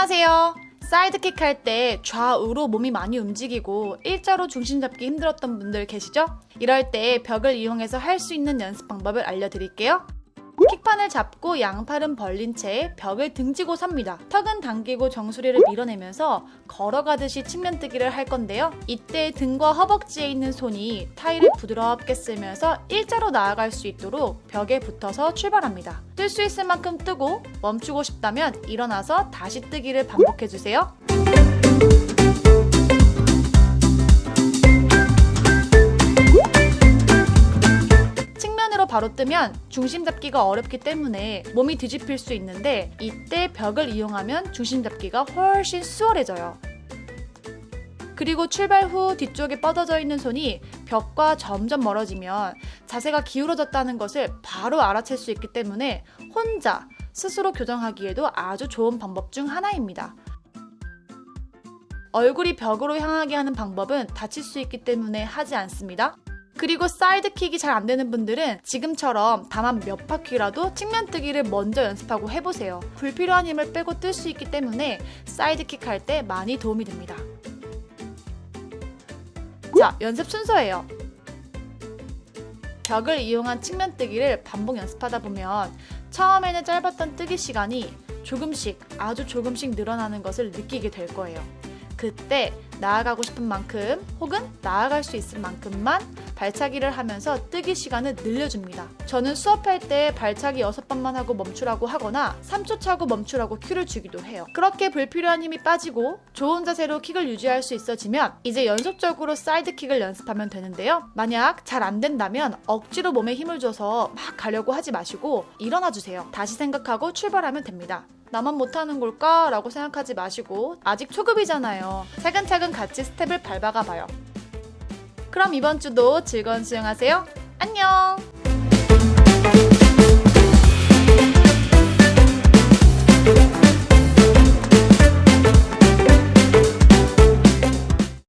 안녕하세요. 사이드킥 할 때 좌우로 몸이 많이 움직이고 일자로 중심 잡기 힘들었던 분들 계시죠? 이럴 때 벽을 이용해서 할 수 있는 연습 방법을 알려드릴게요. 킥판을 잡고 양팔은 벌린 채 벽을 등지고 삽니다. 턱은 당기고 정수리를 밀어내면서 걸어가듯이 측면 뜨기를 할 건데요. 이때 등과 허벅지에 있는 손이 타일을 부드럽게 쓸면서 일자로 나아갈 수 있도록 벽에 붙어서 출발합니다. 뜰 수 있을 만큼 뜨고 멈추고 싶다면 일어나서 다시 뜨기를 반복해주세요. 측면으로 바로 뜨면 중심 잡기가 어렵기 때문에 몸이 뒤집힐 수 있는데 이때 벽을 이용하면 중심 잡기가 훨씬 수월해져요. 그리고 출발 후 뒤쪽에 뻗어져 있는 손이 벽과 점점 멀어지면 자세가 기울어졌다는 것을 바로 알아챌 수 있기 때문에 혼자 스스로 교정하기에도 아주 좋은 방법 중 하나입니다. 얼굴이 벽으로 향하게 하는 방법은 다칠 수 있기 때문에 하지 않습니다. 그리고 사이드킥이 잘 안 되는 분들은 지금처럼 다만 몇 바퀴라도 측면 뜨기를 먼저 연습하고 해보세요. 불필요한 힘을 빼고 뜰 수 있기 때문에 사이드킥 할 때 많이 도움이 됩니다. 자, 연습 순서예요. 벽을 이용한 측면 뜨기를 반복 연습하다 보면 처음에는 짧았던 뜨기 시간이 조금씩 아주 조금씩 늘어나는 것을 느끼게 될 거예요. 그때 나아가고 싶은 만큼 혹은 나아갈 수 있을 만큼만 발차기를 하면서 뜨기 시간을 늘려줍니다. 저는 수업할 때 발차기 6번만 하고 멈추라고 하거나 3초 차고 멈추라고 큐를 주기도 해요. 그렇게 불필요한 힘이 빠지고 좋은 자세로 킥을 유지할 수 있어지면 이제 연속적으로 사이드 킥을 연습하면 되는데요. 만약 잘 안 된다면 억지로 몸에 힘을 줘서 막 가려고 하지 마시고 일어나 주세요. 다시 생각하고 출발하면 됩니다. 나만 못하는 걸까? 라고 생각하지 마시고 아직 초급이잖아요. 차근차근 같이 스텝을 밟아가 봐요. 그럼 이번 주도 즐거운 수영하세요. 안녕!